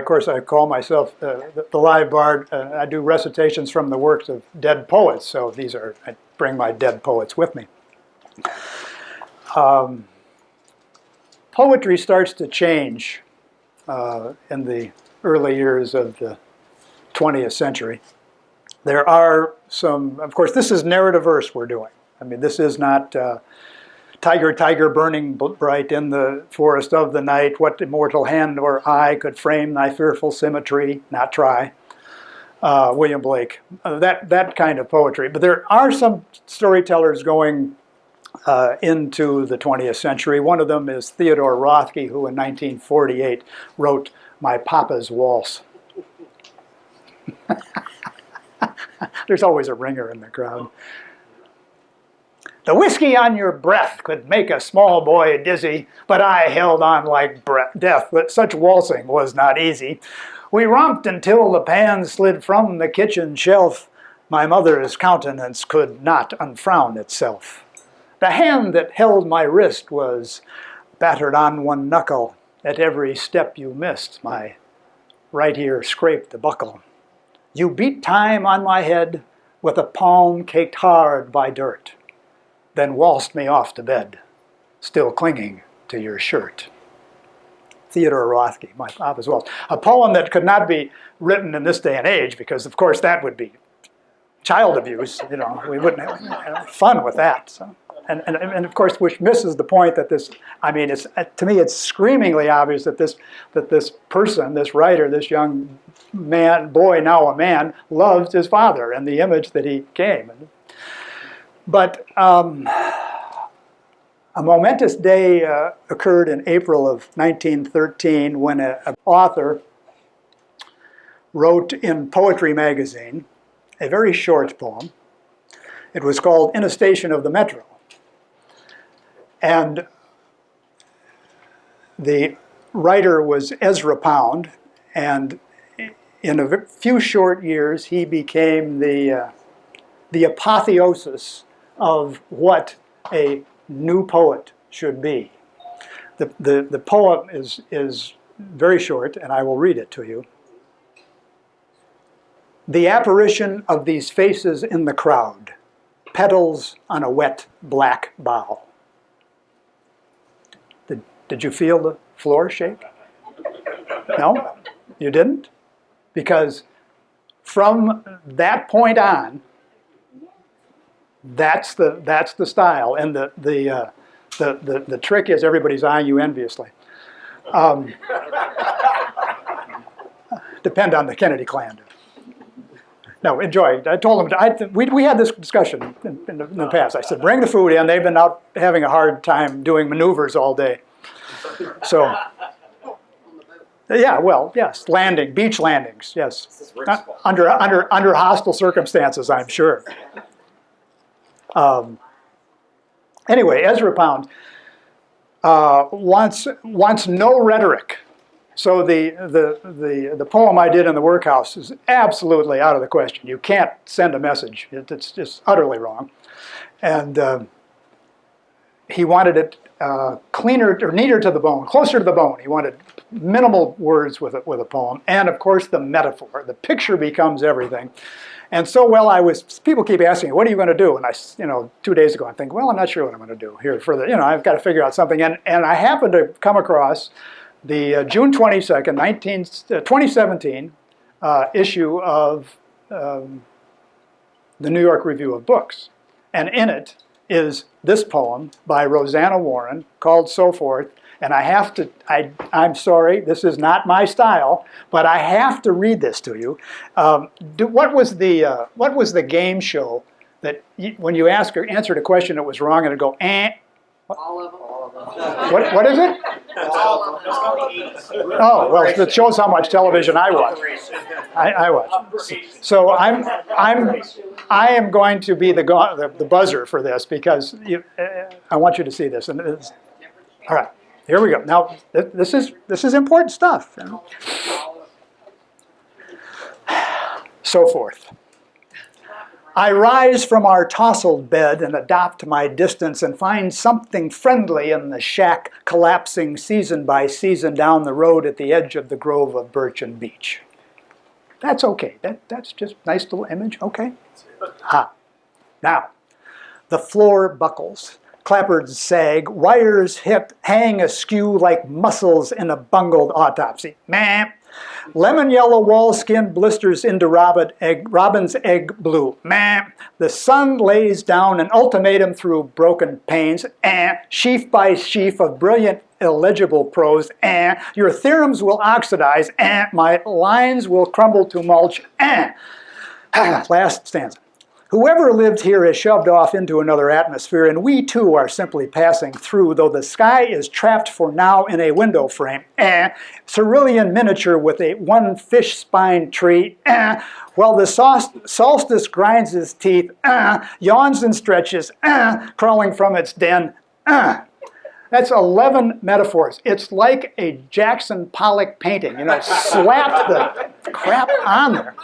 Of course, I call myself uh, the, live bard. Uh, I do recitations from the works of dead poets, so these are, I bring my dead poets with me. Um, poetry starts to change uh, in the early years of the 20th century. There are some, of course, this is narrative verse we're doing. I mean, this is not uh, Tiger, tiger, burning bright in the forest of the night, what immortal hand or eye could frame thy fearful symmetry? Not try. Uh, William Blake, uh, that, that kind of poetry. But there are some storytellers going uh, into the 20th century. One of them is Theodore Roethke, who in 1948 wrote My Papa's Waltz. There's always a ringer in the crowd. The whiskey on your breath could make a small boy dizzy, but I held on like death, but such waltzing was not easy. We romped until the pan slid from the kitchen shelf. My mother's countenance could not unfrown itself. The hand that held my wrist was battered on one knuckle. At every step you missed, my right ear scraped the buckle. You beat time on my head with a palm caked hard by dirt then waltzed me off to bed, still clinging to your shirt. Theodore Roethke, my papa's waltz. A poem that could not be written in this day and age because, of course, that would be child abuse. You know, we wouldn't have fun with that. So. And, and, and of course, which misses the point that this, I mean, it's, to me, it's screamingly obvious that this, that this person, this writer, this young man, boy, now a man, loved his father and the image that he came. But um, a momentous day uh, occurred in April of 1913 when an author wrote in Poetry magazine a very short poem. It was called In a Station of the Metro. And the writer was Ezra Pound, and in a few short years he became the, uh, the apotheosis of what a new poet should be. The, the, the poem is, is very short, and I will read it to you. The apparition of these faces in the crowd, petals on a wet black bough. Did, you feel the floor shake? No? You didn't? Because from that point on, that's the, that's the style. And the, the, uh, the, the, the trick is everybody's eyeing you enviously. Um, depend on the Kennedy clan. No, enjoy. I told them, I, we, we had this discussion in, in, the, in, the, past. I said, bring the food in. They've been out having a hard time doing maneuvers all day. So, yeah, well, yes, landing, beach landings, yes. Uh, under, under, under hostile circumstances, I'm sure. Um, anyway, Ezra Pound uh, wants, wants no rhetoric. So the, the, the, the poem I did in the workhouse is absolutely out of the question. You can't send a message. It, it's just utterly wrong. And uh, he wanted it uh, cleaner or neater to the bone, closer to the bone. He wanted minimal words with a, with a poem. And of course the metaphor. The picture becomes everything. And so, well, I was, people keep asking me, what are you going to do? And I, you know, two days ago, I think, well, I'm not sure what I'm going to do here for the, you know, I've got to figure out something. And, and I happened to come across the uh, June 22nd, 19, uh, 2017 uh, issue of um, the New York Review of Books. And in it is this poem by Rosanna Warren called So Forth, and I have to, I, I'm sorry, this is not my style, but I have to read this to you. Um, do, what, was the, uh, what was the game show that you, when you ask or answered a question that was wrong and it go, eh? All of them. What, what is it? Oh, well, it shows how much television I watch. I, I watch. So I'm, I'm, I am going to be the, the, the buzzer for this because you, uh, I want you to see this. And it's, all right. Here we go. Now, th- this is, this is important stuff. So forth. I rise from our tousled bed and adopt my distance and find something friendly in the shack collapsing season by season down the road at the edge of the grove of birch and beech. That's okay. That, that's just nice little image. Okay. Ha. Now, the floor buckles. Clapboards sag, wires hit, hang askew like muscles in a bungled autopsy. Meh. Lemon yellow wall skin blisters into robin egg, robin's egg blue. Meh. The sun lays down an ultimatum through broken panes. Eh. Sheaf by sheaf of brilliant illegible prose. Eh. Your theorems will oxidize. Eh. My lines will crumble to mulch. Eh. Last stanza. Whoever lived here is shoved off into another atmosphere, and we too are simply passing through, though the sky is trapped for now in a window frame. Eh. Cerulean miniature with a one fish spine tree. Eh. While the solstice grinds his teeth, eh. yawns and stretches, eh. crawling from its den. Eh. That's 11 metaphors. It's like a Jackson Pollock painting, you know, slap the crap on there.